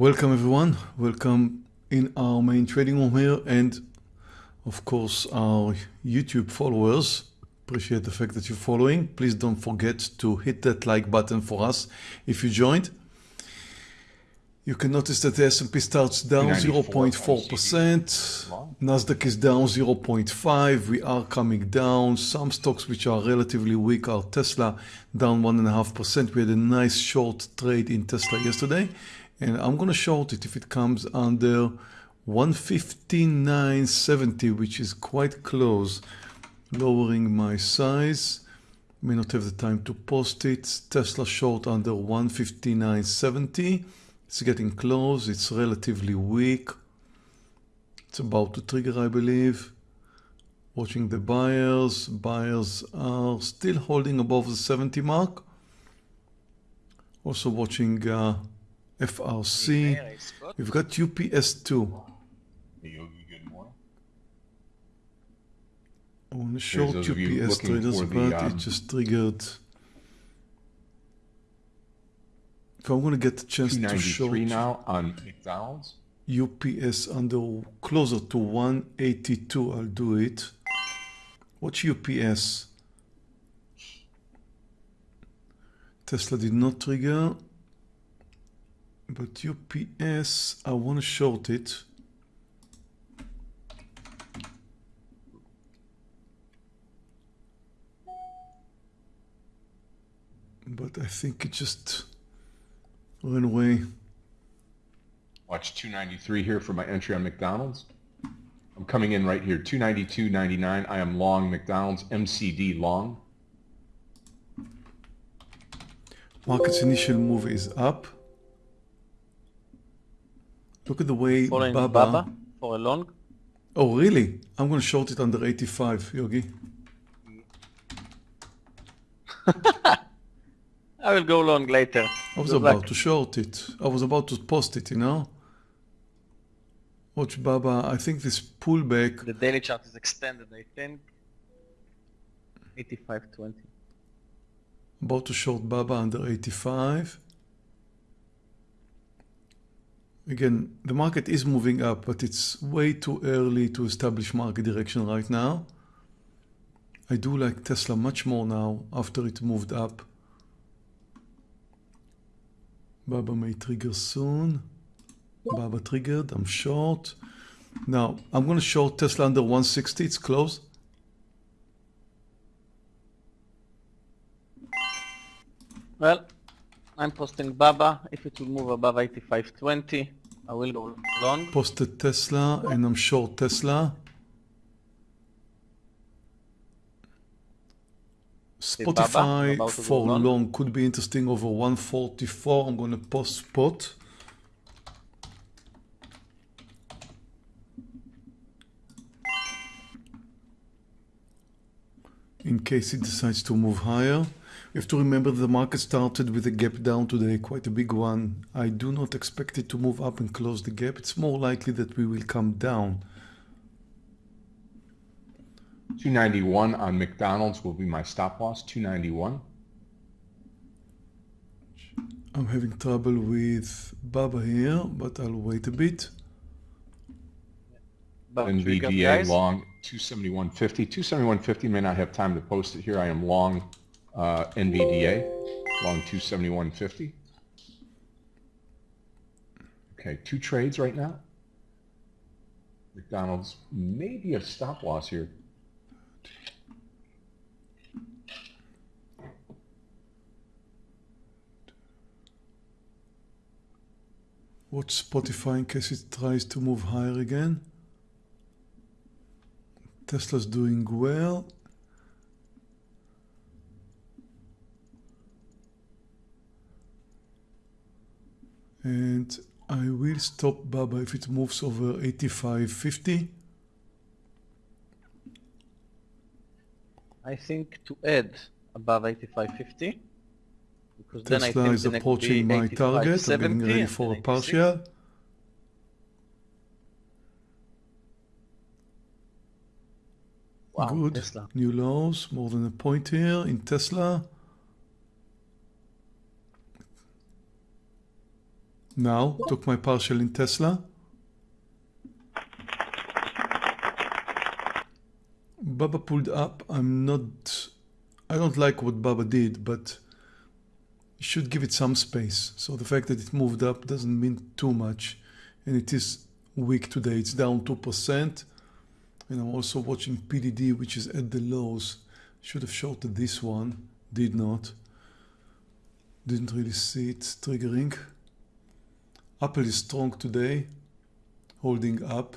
Welcome everyone. Welcome in our main trading room here and of course our YouTube followers. Appreciate the fact that you're following. Please don't forget to hit that like button for us if you joined. You can notice that the S&P starts down 0.4%. Nasdaq is down 0.5. We are coming down. Some stocks which are relatively weak are Tesla down 1.5%. We had a nice short trade in Tesla yesterday and I'm gonna short it if it comes under 159.70 which is quite close lowering my size. May not have the time to post it. Tesla short under 159.70 it's getting close. It's relatively weak. It's about to trigger I believe. Watching the buyers. Buyers are still holding above the 70 mark. Also watching uh, FRC. We've got UPS2. I want to short UPS traders, but um, it just triggered. If I'm going to get the chance to short now on McDonald's. UPS under closer to 182, I'll do it. What's UPS? Tesla did not trigger. But UPS, I want to short it. But I think it just went away. Watch 293 here for my entry on McDonald's. I'm coming in right here, 292.99. I am long McDonald's, MCD long. Market's initial move is up. Look at the way Following Baba... Baba for a long. Oh, really? I'm going to short it under 85, Yogi. I will go long later. I was Good about luck. to short it. I was about to post it, you know? Watch Baba. I think this pullback... The daily chart is extended, I think. 85.20. About to short Baba under 85. Again, the market is moving up, but it's way too early to establish market direction right now. I do like Tesla much more now after it moved up. Baba may trigger soon. Baba triggered, I'm short. Now, I'm going to short Tesla under 160, it's close. Well, I'm posting Baba. If it will move above 85.20, I will go long. Posted Tesla and I'm short Tesla. Spotify for long. long could be interesting over 144. I'm going to post spot. In case it decides to move higher. You have to remember the market started with a gap down today, quite a big one. I do not expect it to move up and close the gap. It's more likely that we will come down. 291 on McDonald's will be my stop loss, 291. I'm having trouble with Baba here, but I'll wait a bit. NVDA long 271.50. 271.50 may not have time to post it here. I am long uh, NVDA, long 271.50. Okay, two trades right now. McDonald's maybe a stop loss here. Watch Spotify in case it tries to move higher again. Tesla's doing well. And I will stop Baba if it moves over 85.50. I think to add above 85.50 because Tesla then I think is approaching my target. I'm getting ready for a partial. Wow, Good. Tesla. New lows, more than a point here in Tesla. Now, took my partial in Tesla. Baba pulled up. I'm not, I don't like what Baba did, but should give it some space. So the fact that it moved up doesn't mean too much. And it is weak today. It's down 2%. And I'm also watching PDD, which is at the lows. Should have shorted this one. Did not. Didn't really see it triggering. Apple is strong today, holding up.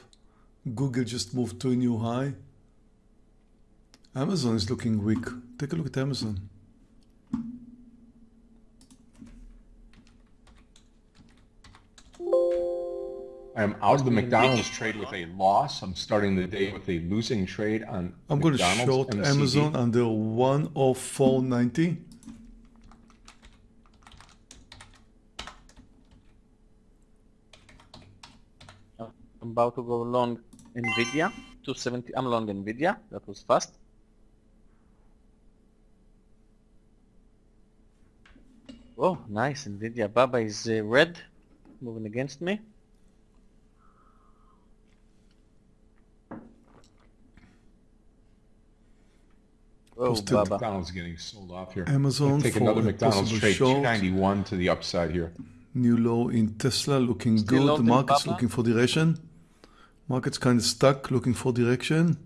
Google just moved to a new high. Amazon is looking weak. Take a look at Amazon. I'm out of the McDonald's trade with a loss. I'm starting the day with a losing trade on I'm going to short MCD. Amazon under 104.90. I'm about to go long Nvidia, 270. I'm long Nvidia. That was fast. Oh, nice Nvidia. Baba is uh, red, moving against me. Oh, Posted. Baba. McDonald's getting sold off here. Amazon Take for another McDonald's trade, short. 291 to the upside here. New low in Tesla, looking Still good. The Market's Baba? looking for direction. Market's kind of stuck, looking for direction.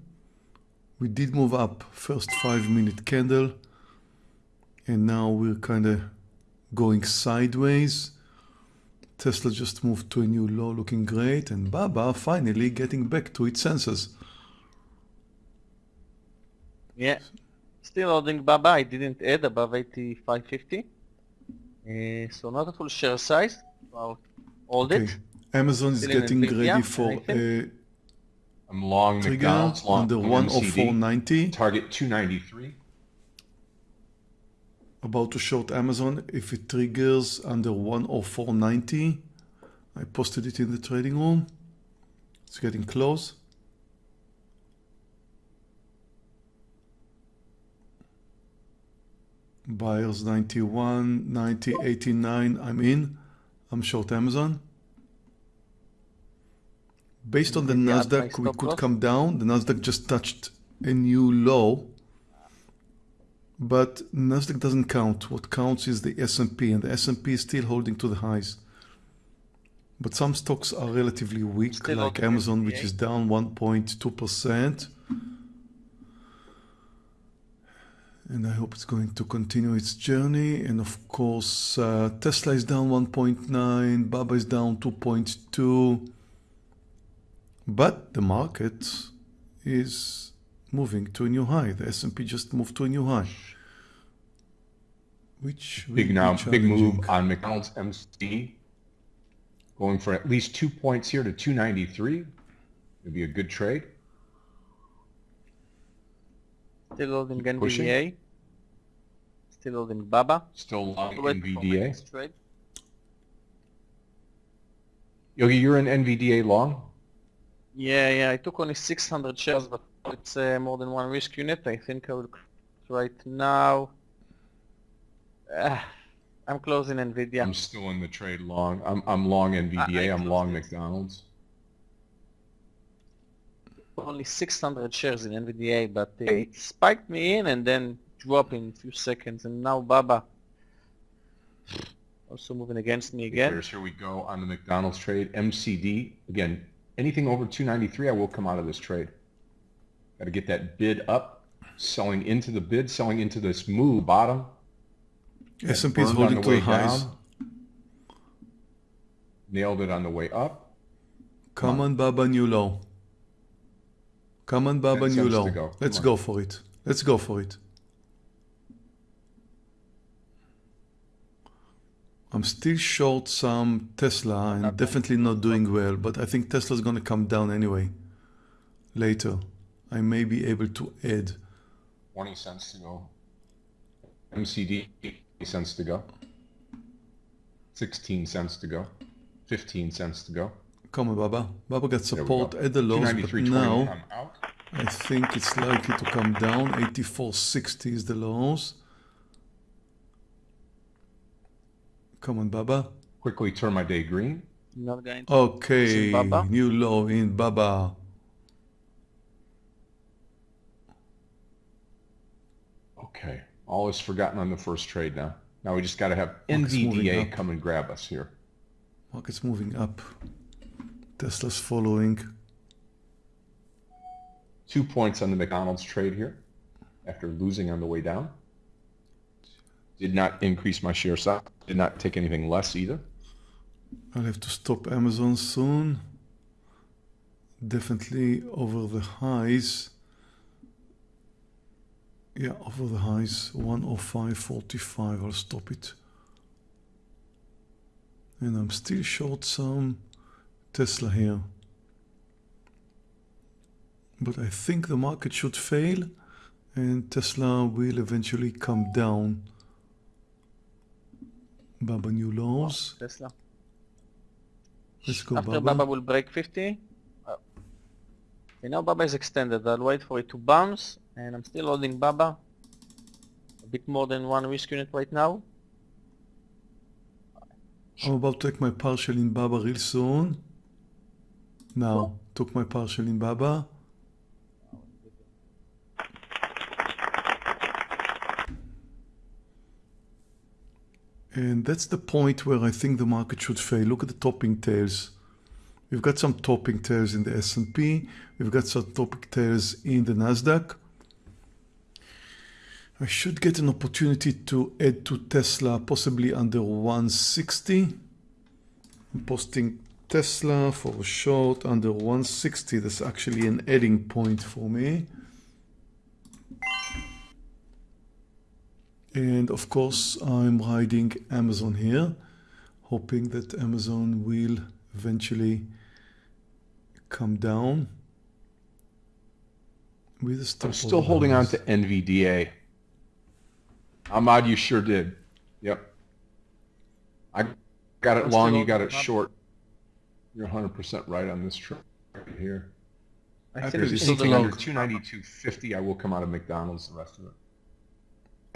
We did move up, first five minute candle. And now we're kind of going sideways. Tesla just moved to a new low, looking great. And Baba finally getting back to its senses. Yeah. Still holding Baba. I didn't add above 85.50. Uh, so not a full share size. I'll hold Okay. it. Amazon is getting ready for anything? a I'm long trigger McDonald's, long under MCD. 104.90. Target 293. about to short Amazon if it triggers under 104.90. I posted it in the trading room. It's getting close. Buyers 91, 90, 89. I'm in. I'm short Amazon. Based on the Nasdaq, we could come down. The Nasdaq just touched a new low but Nasdaq doesn't count. What counts is the S&P, and the S&P is still holding to the highs. But some stocks are relatively weak, Still like Amazon, which is down 1.2%. And I hope it's going to continue its journey. And of course, uh, Tesla is down 1.9, Baba is down 2.2. But the market is moving to a new high. The S&P just moved to a new high. Which Big now, big move on McDonald's MCD. Going for at least two points here to 293. It'd be a good trade. Still holding Pushing. NVDA. Still holding Baba. Still long Wait for my NVDA. trade. Yogi, you're in NVDA long? Yeah, yeah. I took only 600 shares, but it's uh, more than one risk unit. I think I will right now. Ah, I'm closing Nvidia. I'm still in the trade long. I'm, I'm long NVDA. I'm long it. McDonald's. only 600 shares in NVDA, but uh, it spiked me in and then dropped in a few seconds. And now Baba also moving against me again. Here's, here we go on the McDonald's trade. MCD. Again, anything over 293, I will come out of this trade. Got to get that bid up. Selling into the bid, selling into this move bottom. S&P is holding to the highs. down. Nailed it on the way up. Come on, Baba, new low. Come on, Baba, new low. Let's Come go for it. Let's go for it. I'm still short some Tesla and definitely not doing well, but I think Tesla's going to come down anyway. Later, I may be able to add. 20 cents to go. MCD, 80 cents to go. 16 cents to go. 15 cents to go. Come on, Baba. Baba got support go. at the lows, but now I think it's likely to come down. 84.60 is the lows. Come on, Baba. quickly turn my day green. Not going to. Okay, Baba? new low in Baba. Okay, all is forgotten on the first trade now. Now we just got to have NVDA come and grab us here. Market's moving up. Tesla's following. Two points on the McDonald's trade here after losing on the way down. Did not increase my share size. Did not take anything less either. I'll have to stop Amazon soon. Definitely over the highs. Yeah, over the highs. 105.45. I'll stop it. And I'm still short some Tesla here. But I think the market should fail and Tesla will eventually come down. Baba new lows. Tesla. Let's go After Baba. Baba will break 50. Oh. Okay, now Baba is extended. I'll wait for it to bounce, and I'm still holding Baba. A bit more than one risk unit right now. I'm about to take my partial in Baba real soon. Now, took my partial in Baba. And that's the point where I think the market should fail. Look at the topping tails. We've got some topping tails in the S&P. We've got some topping tails in the Nasdaq. I should get an opportunity to add to Tesla, possibly under 160. I'm posting Tesla for a short under 160. That's actually an adding point for me. And of course, I'm riding Amazon here, hoping that Amazon will eventually come down with a stop. I'm still holding on to NVDA. Ahmad, you sure did. Yep. I got it I'm long, you got it holding on. short. You're 100% right on this trip right here. I Apple think If is it's there's still still anything under 292.50, I will come out of McDonald's the rest of it.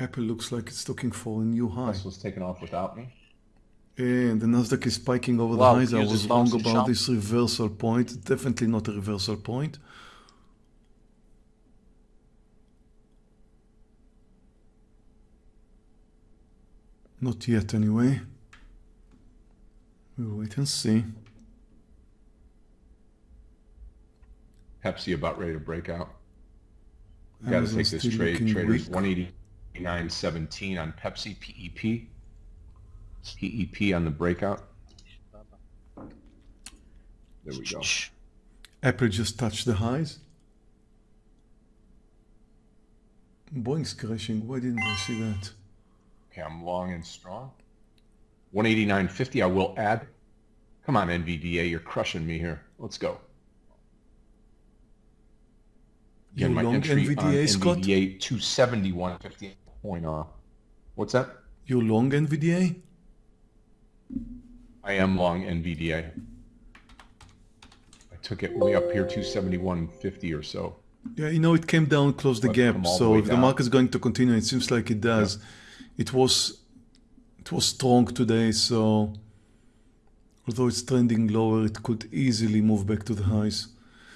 Apple looks like it's looking for a new high. This was taken off without me. And the Nasdaq is spiking over Wow, the highs. I was wrong about this reversal point. Definitely not a reversal point. Not yet, anyway. We'll wait and see. Pepsi about ready to break out. Got to take this trade. Traders weak. 189.17 on Pepsi PEP. PEP on the breakout. There we go. Apple just touched the highs. Boeing's crashing. Why didn't I see that? Okay, I'm long and strong. 189.50 I will add. Come on, NVDA, you're crushing me here. Let's go. You Again, my long entry on NVDA, Scott? NVDA 271.50 point off. What's that? You long NVDA? I am long NVDA. I took it way up here, 271.50 or so. Yeah, you know, it came down, closed the But gap. the So way if the down. market's going to continue, it seems like it does. It was, it was strong today. So although it's trending lower, it could easily move back to the highs,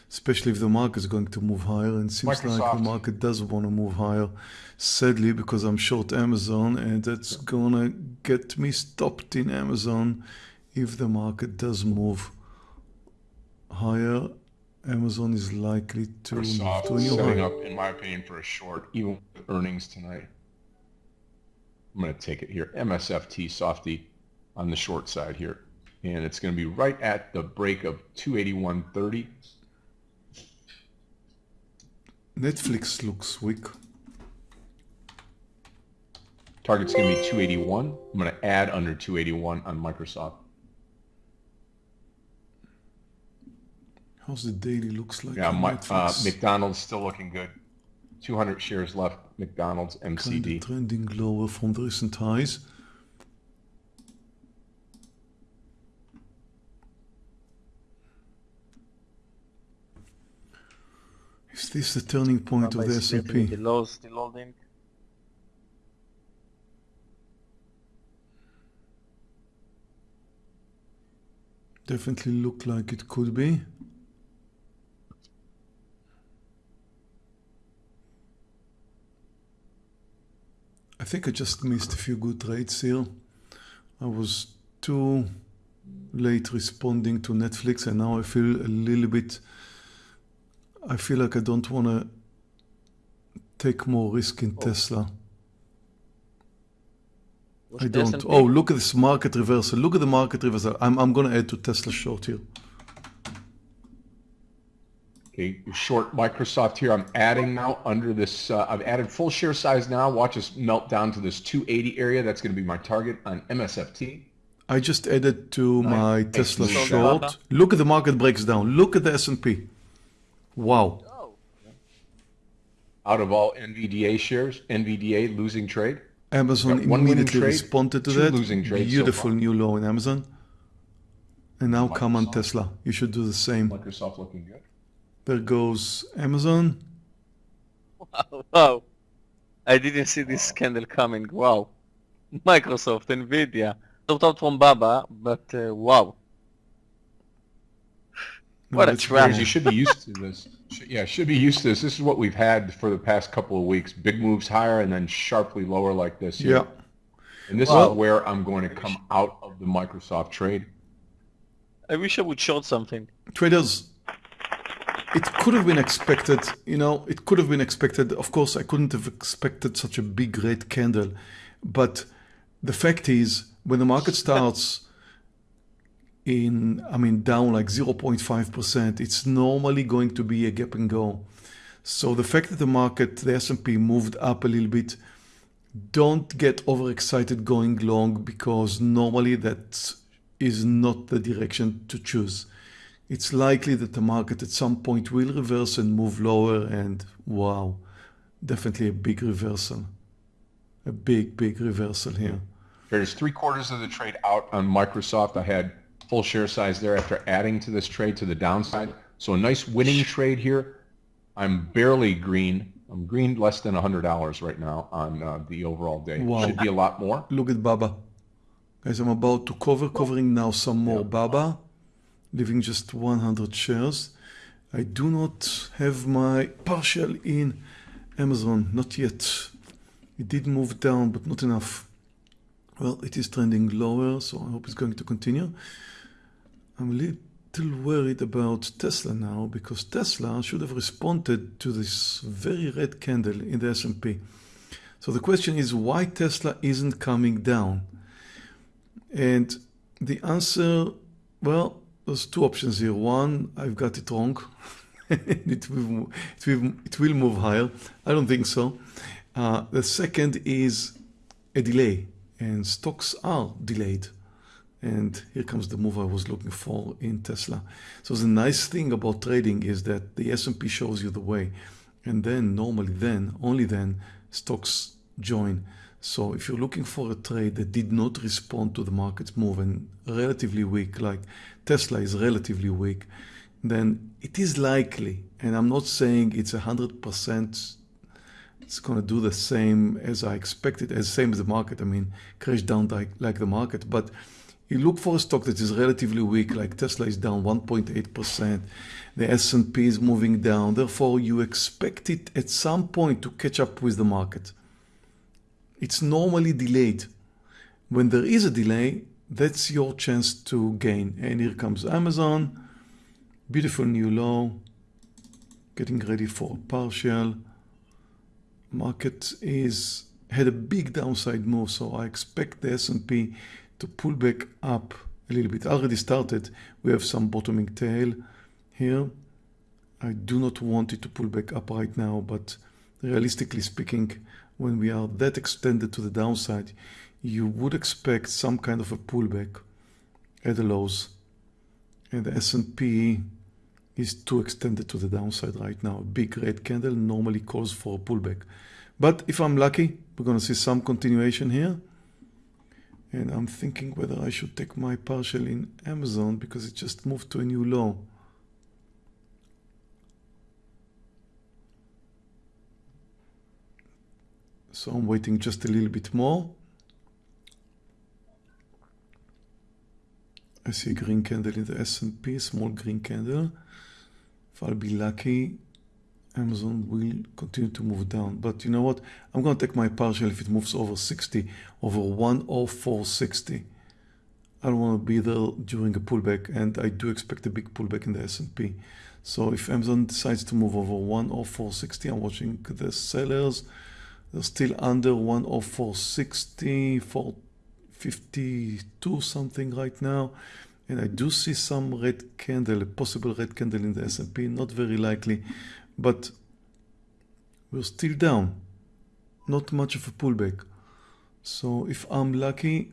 especially if the market is going to move higher. And it seems like the market does want to move higher. Sadly, because I'm short Amazon, and that's gonna get me stopped in Amazon if the market does move higher. Amazon is likely to move to setting high. up, in my opinion, for a short, even with earnings tonight. I'm going to take it here. MSFT softy on the short side here. And it's going to be right at the break of 281.30. Netflix looks weak. Target's going to be 281. I'm going to add under 281 on Microsoft. How's the daily looks like? Yeah, my, uh, McDonald's still looking good. 200 shares left. McDonald's MCD. trending lower from the recent highs. Is this the turning point of the is still S&P? in The still holding. Definitely look like it could be. I think I just missed a few good trades here. I was too late responding to Netflix and now I feel a little bit I feel like I don't want to take more risk in Tesla. What's I don't. S&P? Oh, look at this market reversal. Look at the market reversal. I'm, I'm going to add to Tesla short here. Okay, short Microsoft here. I'm adding now under this. Uh, I've added full share size now. Watch us melt down to this 280 area. That's going to be my target on MSFT. I just added to my Tesla short. Look at the market breaks down. Look at the S&P. Wow. Oh. Out of all NVDA shares, NVDA losing trade. Amazon Got one winning immediately trade, responded to that. losing trades so Beautiful far. new low in Amazon. And now come on Tesla. You should do the same. Microsoft looking good. There goes Amazon. Wow. Wow. I didn't see this candle coming. Wow. Microsoft, Nvidia. Stopped out from Baba, but uh, wow. No, What a that's trap. You should be used to this. Yeah, should be used to this. This is what we've had for the past couple of weeks. Big moves higher and then sharply lower like this. here. Yeah. And this Well- is where I'm going to come out of the Microsoft trade. I wish I would short something. traders it could have been expected you know it could have been expected of course i couldn't have expected such a big red candle but the fact is when the market starts in i mean down like 0.5% it's normally going to be a gap and go. So the fact that the market the s&p moved up a little bit don't get overexcited going long because normally that is not the direction to choose. It's likely that the market at some point will reverse and move lower and wow definitely a big reversal. A big big reversal here. There's three quarters of the trade out on Microsoft. I had full share size there after adding to this trade to the downside. So a nice winning trade here. I'm barely green. I'm green less than $100 right now on uh, the overall day. Wow. Should be a lot more. look at baba guys i'm about to cover covering now some more baba leaving just 100 shares i do not have my partial in amazon not yet it did move down but not enough well it is trending lower so i hope it's going to continue i'm a little worried about tesla now because tesla should have responded to this very red candle in the s&p so the question is why tesla isn't coming down and the answer, well, there's two options here. One, I've got it wrong. it, will, it, will, it will move higher. I don't think so. Uh, the second is a delay, and stocks are delayed. And here comes the move I was looking for in Tesla. So the nice thing about trading is that the S&P shows you the way. And then normally then, only then, stocks join. So if you're looking for a trade that did not respond to the market's move and relatively weak, like Tesla is relatively weak, then it is likely, and I'm not saying it's a hundred percent it's going to do the same as I expected, as same as the market. I mean, crash down like, like the market. But you look for a stock that is relatively weak, like Tesla is down 1.8%. The S&P is moving down. Therefore, you expect it at some point to catch up with the market. It's normally delayed. When there is a delay, that's your chance to gain. And here comes Amazon. Beautiful new low. Getting ready for partial market is had a big downside move so I expect the S&P to pull back up a little bit already started we have some bottoming tail here I do not want it to pull back up right now but realistically speaking when we are that extended to the downside you would expect some kind of a pullback at the lows and the S&P is too extended to the downside right now. A big red candle normally calls for a pullback. But if I'm lucky, we're going to see some continuation here. And I'm thinking whether I should take my partial in Amazon because it just moved to a new low. So I'm waiting just a little bit more. I see a green candle in the S&P, small green candle. If I'll be lucky, Amazon will continue to move down. But you know what? I'm going to take my partial if it moves over 60, over 10460. I don't want to be there during a pullback, and I do expect a big pullback in the S&P. So if Amazon decides to move over 10460, I'm watching the sellers. They're still under 10460, 452 something right now. And I do see some red candle, a possible red candle in the S&P, not very likely, but we're still down. Not much of a pullback. So if I'm lucky,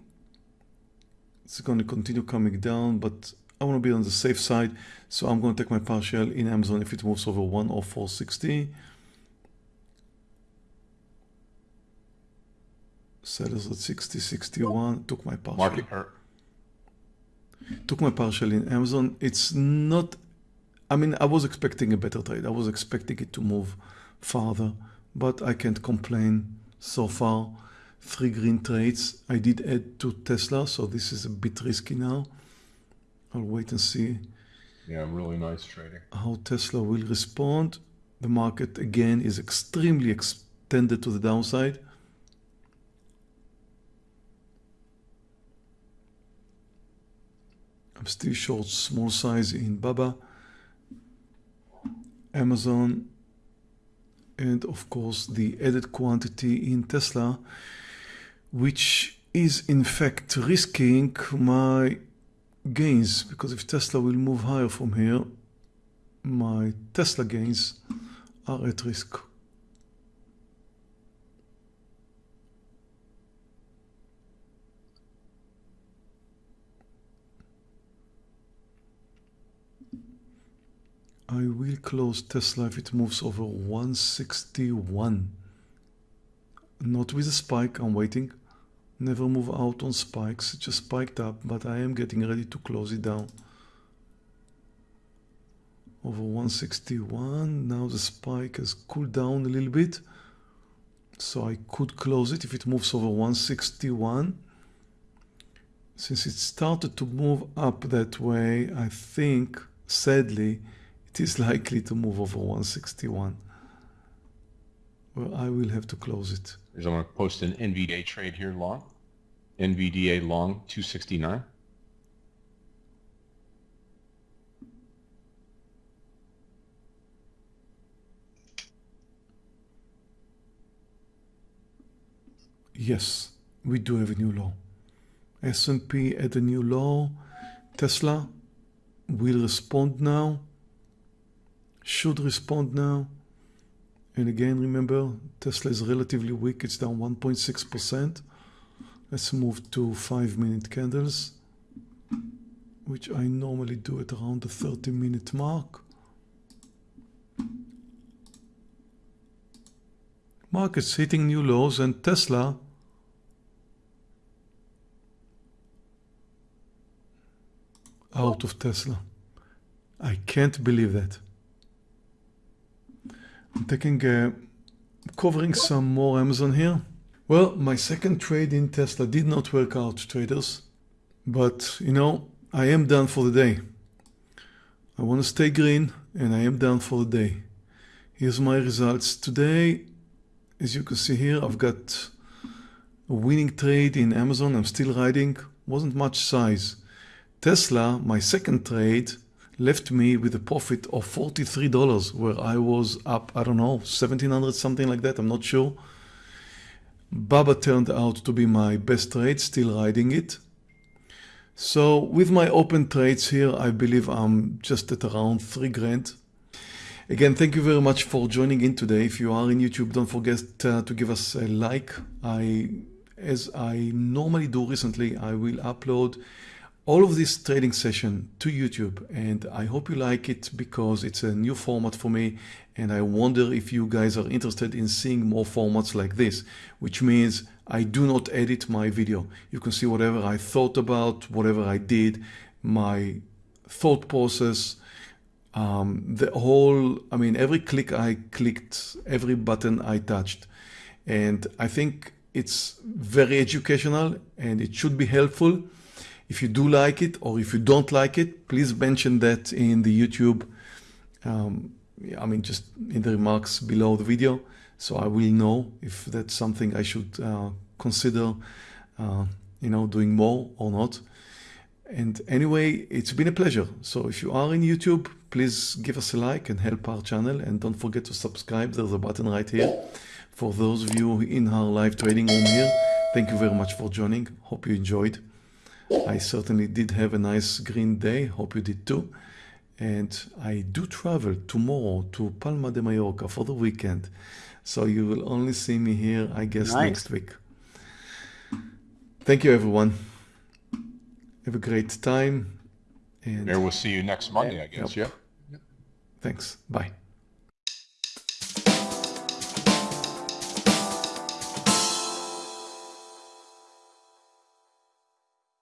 it's going to continue coming down, but I want to be on the safe side. So I'm going to take my partial in Amazon if it moves over 10460. Sellers at 60, 61, took my partial. Market hurt. Took my partial in Amazon. It's not, I mean, I was expecting a better trade. I was expecting it to move farther, but I can't complain so far. Three green trades. I did add to Tesla, so this is a bit risky now. I'll wait and see Yeah, really nice trading. how Tesla will respond. The market again is extremely extended to the downside. I'm still short small size in Baba, Amazon, and of course the added quantity in Tesla, which is in fact risking my gains because if Tesla will move higher from here, my Tesla gains are at risk. I will close Tesla if it moves over 161. Not with a spike, I'm waiting. Never move out on spikes, it just spiked up, but I am getting ready to close it down. Over 161, now the spike has cooled down a little bit. So I could close it if it moves over 161. Since it started to move up that way, I think, sadly, it is likely to move over 161. Well, I will have to close it. I'm going to post an NVDA trade here long. NVDA long 269. Yes, we do have a new law. S&P at a new law. Tesla will respond now. Should respond now. And again, remember, Tesla is relatively weak. It's down 1.6%. Let's move to five minute candles, which I normally do at around the 30 minute mark. Markets hitting new lows and Tesla out of Tesla. I can't believe that. Taking uh, covering some more Amazon here. Well, my second trade in Tesla did not work out, traders. But, you know, I am done for the day. I want to stay green and I am done for the day. Here's my results today. As you can see here, I've got a winning trade in Amazon. I'm still riding. Wasn't much size. Tesla, my second trade, left me with a profit of $43 where I was up, I don't know, 1700 something like that. I'm not sure. Baba turned out to be my best trade, still riding it. So with my open trades here, I believe I'm just at around three grand. Again, thank you very much for joining in today. If you are in YouTube, don't forget uh, to give us a like. I, as I normally do recently, I will upload all of this trading session to YouTube and I hope you like it because it's a new format for me and I wonder if you guys are interested in seeing more formats like this which means I do not edit my video. You can see whatever I thought about whatever I did my thought process um, the whole I mean every click I clicked every button I touched. And I think it's very educational and it should be helpful if you do like it or if you don't like it, please mention that in the YouTube. Um, I mean, just in the remarks below the video, so I will know if that's something I should uh, consider, uh, you know, doing more or not. And anyway, it's been a pleasure. So if you are in YouTube, please give us a like and help our channel. And don't forget to subscribe. There's a button right here. For those of you in our live trading room here, thank you very much for joining. Hope you enjoyed. I certainly did have a nice green day. Hope you did too. And I do travel tomorrow to Palma de Mallorca for the weekend. So you will only see me here, I guess, Nice. next week. Thank you, everyone. Have a great time. And There, we'll see you next Monday, I guess. Yep. Yeah. thanks. Bye.